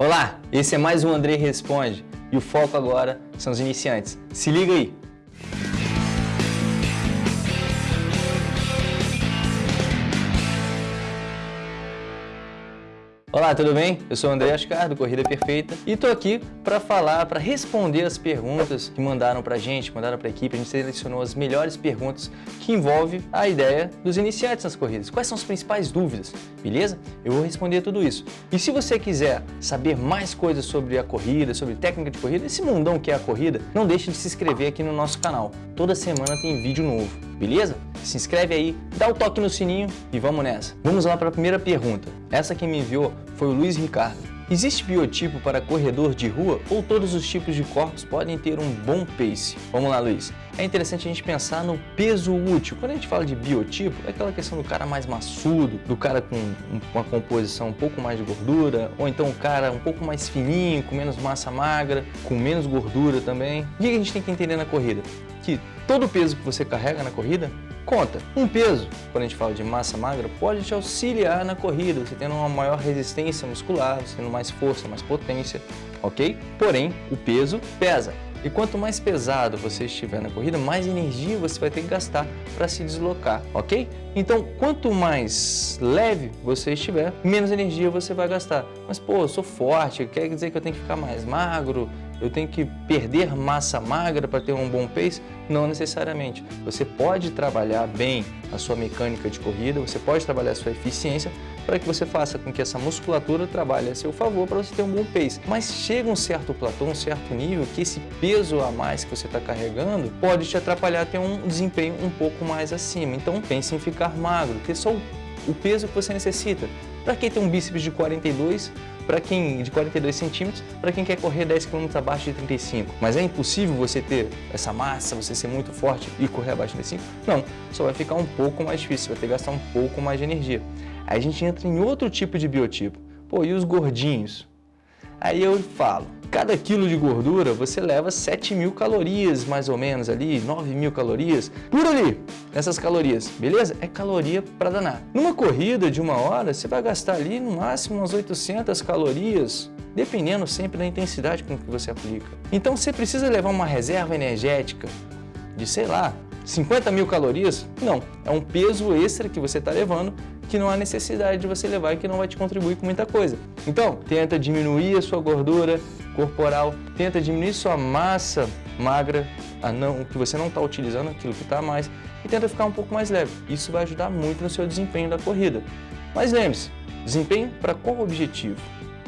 Olá, esse é mais um André Responde e o foco agora são os iniciantes. Se liga aí! Olá, tudo bem? Eu sou o André Ascar, do Corrida Perfeita, e estou aqui para falar, para responder as perguntas que mandaram para gente, mandaram para a equipe. A gente selecionou as melhores perguntas que envolvem a ideia dos iniciantes nas corridas. Quais são as principais dúvidas, beleza? Eu vou responder tudo isso. E se você quiser saber mais coisas sobre a corrida, sobre técnica de corrida, esse mundão que é a corrida, não deixe de se inscrever aqui no nosso canal. Toda semana tem vídeo novo, beleza? Se inscreve aí, dá o toque no sininho e vamos nessa. Vamos lá para a primeira pergunta. Essa que me enviou foi o Luiz Ricardo. Existe biotipo para corredor de rua ou todos os tipos de corpos podem ter um bom pace? Vamos lá, Luiz. É interessante a gente pensar no peso útil. Quando a gente fala de biotipo, é aquela questão do cara mais maçudo, do cara com uma composição um pouco mais de gordura, ou então o cara um pouco mais fininho, com menos massa magra, com menos gordura também. O que a gente tem que entender na corrida? Que todo o peso que você carrega na corrida conta. Um peso, quando a gente fala de massa magra, pode te auxiliar na corrida, você tendo uma maior resistência muscular, você tendo mais força, mais potência, ok? Porém, o peso pesa. E quanto mais pesado você estiver na corrida, mais energia você vai ter que gastar para se deslocar, ok? Então, quanto mais leve você estiver, menos energia você vai gastar. Mas, pô, eu sou forte, quer dizer que eu tenho que ficar mais magro, eu tenho que perder massa magra para ter um bom pace? Não necessariamente. Você pode trabalhar bem a sua mecânica de corrida, você pode trabalhar a sua eficiência para que você faça com que essa musculatura trabalhe a seu favor para você ter um bom pace. Mas chega um certo platô, um certo nível, que esse peso a mais que você está carregando pode te atrapalhar a ter um desempenho um pouco mais acima. Então pense em ficar magro, ter só o peso que você necessita. Para quem tem um bíceps de 42, para quem de 42 centímetros, para quem quer correr 10 km abaixo de 35. Mas é impossível você ter essa massa, você ser muito forte e correr abaixo de 35? Não, só vai ficar um pouco mais difícil, vai ter que gastar um pouco mais de energia. Aí a gente entra em outro tipo de biotipo. Pô, e os gordinhos? Aí eu falo, cada quilo de gordura você leva 7 mil calorias, mais ou menos ali, 9 mil calorias, por ali, nessas calorias, beleza? É caloria para danar. Numa corrida de uma hora, você vai gastar ali no máximo umas 800 calorias, dependendo sempre da intensidade com que você aplica. Então você precisa levar uma reserva energética de, sei lá, 50 mil calorias? Não, é um peso extra que você está levando que não há necessidade de você levar e que não vai te contribuir com muita coisa. Então, tenta diminuir a sua gordura corporal, tenta diminuir sua massa magra, a não, que você não está utilizando, aquilo que está mais, e tenta ficar um pouco mais leve. Isso vai ajudar muito no seu desempenho da corrida. Mas lembre-se, desempenho para qual objetivo?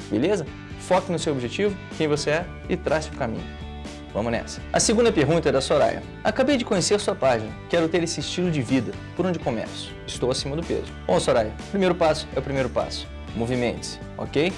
Beleza? Foque no seu objetivo, quem você é e trace o caminho. Vamos nessa. A segunda pergunta é da Soraya. Acabei de conhecer sua página. Quero ter esse estilo de vida. Por onde começo? Estou acima do peso. Bom, Soraya, primeiro passo é o primeiro passo. Movimente-se, ok?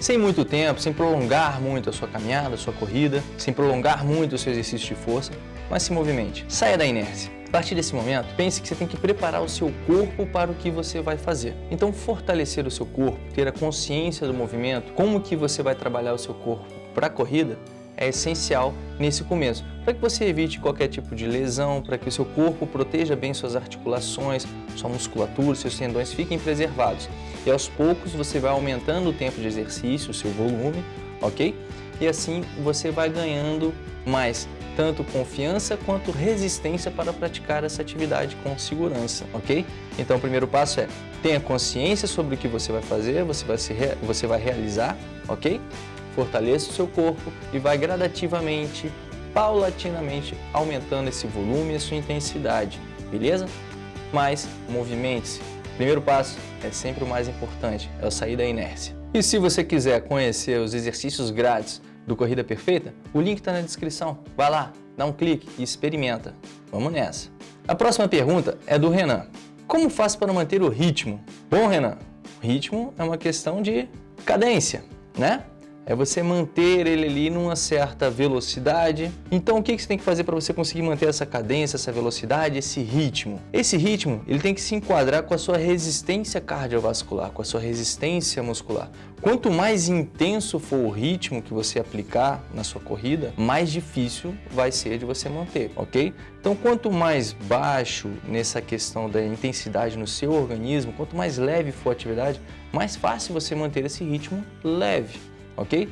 Sem muito tempo, sem prolongar muito a sua caminhada, a sua corrida, sem prolongar muito o seu exercício de força, mas se movimente. Saia da inércia. A partir desse momento, pense que você tem que preparar o seu corpo para o que você vai fazer. Então, fortalecer o seu corpo, ter a consciência do movimento, como que você vai trabalhar o seu corpo para a corrida, é essencial nesse começo, para que você evite qualquer tipo de lesão, para que o seu corpo proteja bem suas articulações, sua musculatura, seus tendões fiquem preservados. E aos poucos você vai aumentando o tempo de exercício, o seu volume, ok? E assim você vai ganhando mais tanto confiança quanto resistência para praticar essa atividade com segurança, ok? Então o primeiro passo é tenha consciência sobre o que você vai fazer, você vai, se você vai realizar, ok? Fortaleça o seu corpo e vai gradativamente, paulatinamente, aumentando esse volume e a sua intensidade, beleza? Mas movimente-se. Primeiro passo é sempre o mais importante, é o sair da inércia. E se você quiser conhecer os exercícios grátis do Corrida Perfeita, o link está na descrição. Vai lá, dá um clique e experimenta. Vamos nessa. A próxima pergunta é do Renan. Como faço para manter o ritmo? Bom, Renan, ritmo é uma questão de cadência, né? É você manter ele ali numa certa velocidade. Então o que você tem que fazer para você conseguir manter essa cadência, essa velocidade, esse ritmo? Esse ritmo ele tem que se enquadrar com a sua resistência cardiovascular, com a sua resistência muscular. Quanto mais intenso for o ritmo que você aplicar na sua corrida, mais difícil vai ser de você manter, ok? Então quanto mais baixo nessa questão da intensidade no seu organismo, quanto mais leve for a atividade, mais fácil você manter esse ritmo leve ok?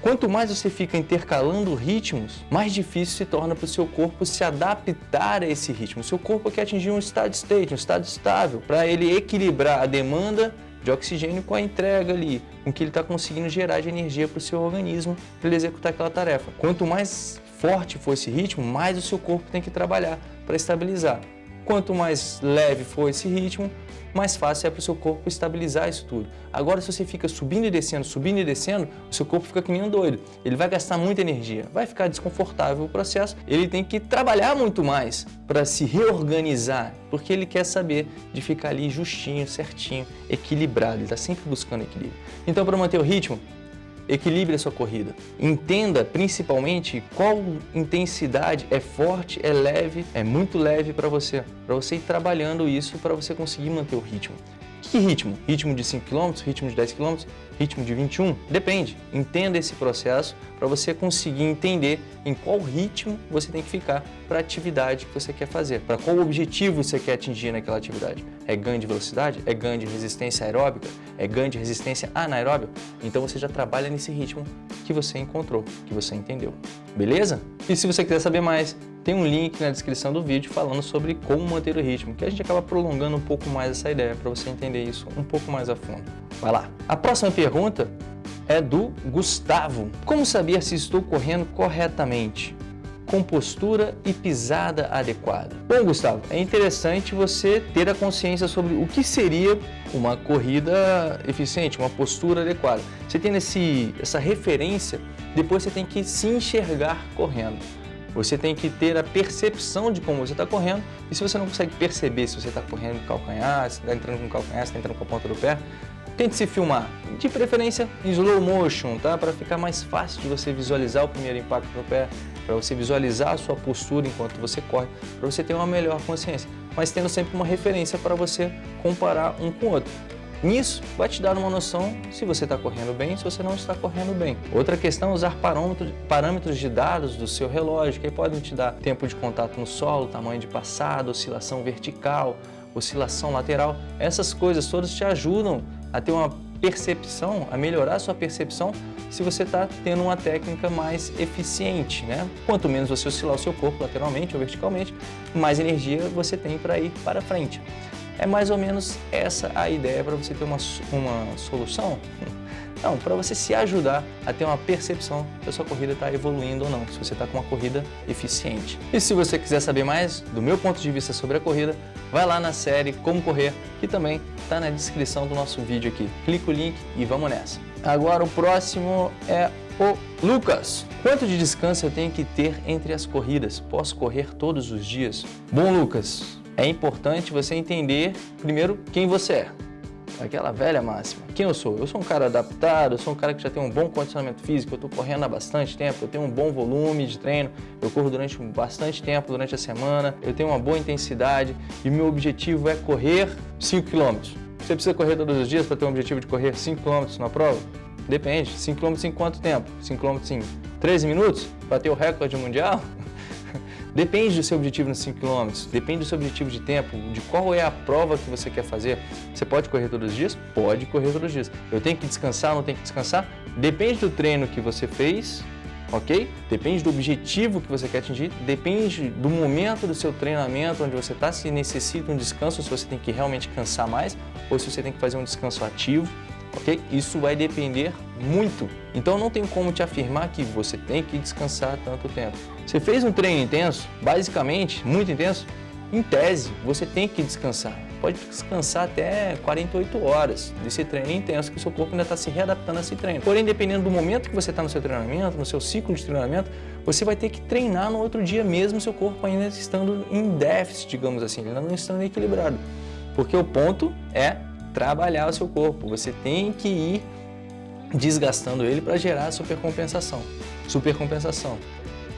Quanto mais você fica intercalando ritmos, mais difícil se torna para o seu corpo se adaptar a esse ritmo. Seu corpo quer atingir um estado state, um estado estável, para ele equilibrar a demanda de oxigênio com a entrega ali, com que ele está conseguindo gerar de energia para o seu organismo para ele executar aquela tarefa. Quanto mais forte for esse ritmo, mais o seu corpo tem que trabalhar para estabilizar. Quanto mais leve for esse ritmo, mais fácil é para o seu corpo estabilizar isso tudo. Agora, se você fica subindo e descendo, subindo e descendo, o seu corpo fica que nem um doido. Ele vai gastar muita energia, vai ficar desconfortável o processo, ele tem que trabalhar muito mais para se reorganizar, porque ele quer saber de ficar ali justinho, certinho, equilibrado, ele está sempre buscando equilíbrio. Então, para manter o ritmo, Equilibre a sua corrida. Entenda principalmente qual intensidade é forte, é leve, é muito leve para você. Para você ir trabalhando isso para você conseguir manter o ritmo. Que ritmo? Ritmo de 5 km, ritmo de 10 km, ritmo de 21? Depende. Entenda esse processo para você conseguir entender em qual ritmo você tem que ficar para a atividade que você quer fazer, para qual objetivo você quer atingir naquela atividade. É ganho de velocidade? É ganho de resistência aeróbica? É ganho de resistência anaeróbica? Então você já trabalha nesse ritmo que você encontrou, que você entendeu. Beleza? E se você quiser saber mais, tem um link na descrição do vídeo falando sobre como manter o ritmo, que a gente acaba prolongando um pouco mais essa ideia para você entender isso um pouco mais a fundo. Vai lá! A próxima pergunta é do Gustavo. Como saber se estou correndo corretamente? Com postura e pisada adequada. Bom, Gustavo, é interessante você ter a consciência sobre o que seria uma corrida eficiente, uma postura adequada. Você tendo esse, essa referência, depois você tem que se enxergar correndo. Você tem que ter a percepção de como você está correndo e se você não consegue perceber se você está correndo com calcanhar, se está entrando com calcanhar, se está entrando com a ponta do pé, tente se filmar, de preferência em slow motion, tá? Para ficar mais fácil de você visualizar o primeiro impacto no pé, para você visualizar a sua postura enquanto você corre, para você ter uma melhor consciência, mas tendo sempre uma referência para você comparar um com o outro. Nisso, vai te dar uma noção se você está correndo bem, se você não está correndo bem. Outra questão é usar parâmetros de dados do seu relógio, que podem te dar tempo de contato no solo, tamanho de passada, oscilação vertical, oscilação lateral. Essas coisas todas te ajudam a ter uma percepção, a melhorar a sua percepção se você está tendo uma técnica mais eficiente. Né? Quanto menos você oscilar o seu corpo lateralmente ou verticalmente, mais energia você tem para ir para frente. É mais ou menos essa a ideia para você ter uma, uma solução? Não, para você se ajudar a ter uma percepção se a sua corrida está evoluindo ou não, se você está com uma corrida eficiente. E se você quiser saber mais do meu ponto de vista sobre a corrida, vai lá na série Como Correr, que também está na descrição do nosso vídeo aqui. Clica o link e vamos nessa. Agora o próximo é o Lucas. Quanto de descanso eu tenho que ter entre as corridas? Posso correr todos os dias? Bom, Lucas, é importante você entender, primeiro, quem você é. Aquela velha máxima. Quem eu sou? Eu sou um cara adaptado, eu sou um cara que já tem um bom condicionamento físico, eu estou correndo há bastante tempo, eu tenho um bom volume de treino, eu corro durante bastante tempo, durante a semana, eu tenho uma boa intensidade e meu objetivo é correr 5 km. Você precisa correr todos os dias para ter um objetivo de correr 5 km na prova? Depende. 5 km em quanto tempo? 5 km em 13 minutos? Para ter o recorde mundial? Depende do seu objetivo nos 5 km, depende do seu objetivo de tempo, de qual é a prova que você quer fazer. Você pode correr todos os dias? Pode correr todos os dias. Eu tenho que descansar, não tenho que descansar? Depende do treino que você fez, ok? Depende do objetivo que você quer atingir, depende do momento do seu treinamento, onde você está, se necessita um descanso, se você tem que realmente cansar mais, ou se você tem que fazer um descanso ativo ok? Isso vai depender muito. Então não tem como te afirmar que você tem que descansar tanto tempo. Você fez um treino intenso, basicamente, muito intenso, em tese, você tem que descansar. Pode descansar até 48 horas desse treino intenso, que o seu corpo ainda está se readaptando a esse treino. Porém, dependendo do momento que você está no seu treinamento, no seu ciclo de treinamento, você vai ter que treinar no outro dia mesmo, seu corpo ainda estando em déficit, digamos assim, ainda não estando equilibrado. Porque o ponto é trabalhar o seu corpo. Você tem que ir desgastando ele para gerar supercompensação. Supercompensação.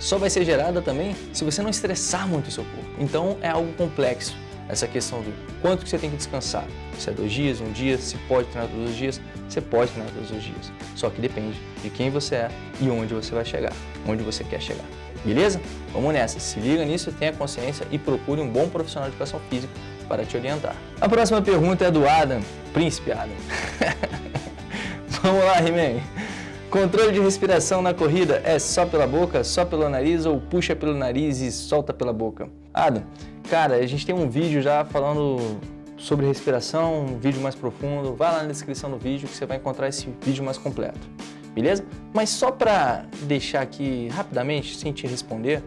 Só vai ser gerada também se você não estressar muito o seu corpo. Então é algo complexo essa questão do quanto que você tem que descansar. Se é dois dias, um dia, se pode treinar todos os dias, você pode treinar todos os dias. Só que depende de quem você é e onde você vai chegar, onde você quer chegar. Beleza? Vamos nessa. Se liga nisso, tenha consciência e procure um bom profissional de educação física para te orientar. A próxima pergunta é do Adam, Príncipe Adam. Vamos lá, He-Man. Controle de respiração na corrida é só pela boca, só pelo nariz ou puxa pelo nariz e solta pela boca? Adam, cara, a gente tem um vídeo já falando sobre respiração, um vídeo mais profundo. Vai lá na descrição do vídeo que você vai encontrar esse vídeo mais completo, beleza? Mas só para deixar aqui rapidamente, sem te responder,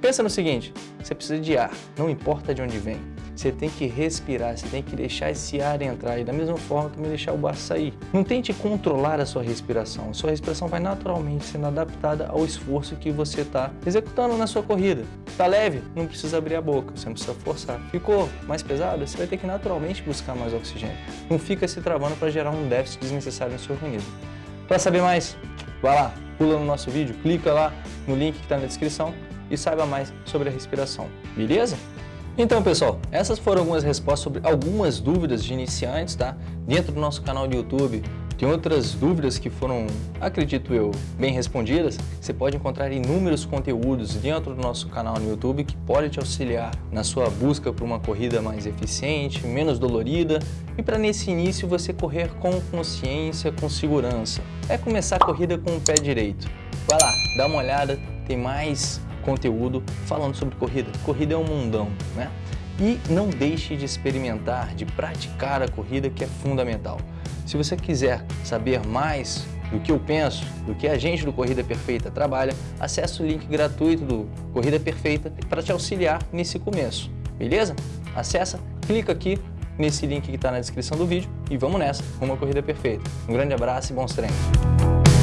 pensa no seguinte, você precisa de ar, não importa de onde vem. Você tem que respirar, você tem que deixar esse ar entrar e da mesma forma também deixar o ar sair. Não tente controlar a sua respiração, sua respiração vai naturalmente sendo adaptada ao esforço que você está executando na sua corrida. Está leve? Não precisa abrir a boca, você não precisa forçar. Ficou mais pesado? Você vai ter que naturalmente buscar mais oxigênio. Não fica se travando para gerar um déficit desnecessário no seu organismo. Para saber mais, vai lá, pula no nosso vídeo, clica lá no link que está na descrição e saiba mais sobre a respiração, beleza? Então, pessoal, essas foram algumas respostas sobre algumas dúvidas de iniciantes, tá? Dentro do nosso canal do YouTube, tem outras dúvidas que foram, acredito eu, bem respondidas. Você pode encontrar inúmeros conteúdos dentro do nosso canal no YouTube que pode te auxiliar na sua busca por uma corrida mais eficiente, menos dolorida e para nesse início você correr com consciência, com segurança. É começar a corrida com o pé direito. Vai lá, dá uma olhada, tem mais conteúdo falando sobre corrida. Corrida é um mundão, né? E não deixe de experimentar, de praticar a corrida que é fundamental. Se você quiser saber mais do que eu penso, do que a gente do Corrida Perfeita trabalha, acesse o link gratuito do Corrida Perfeita para te auxiliar nesse começo, beleza? Acessa, clica aqui nesse link que está na descrição do vídeo e vamos nessa, uma corrida perfeita. Um grande abraço e bons treinos!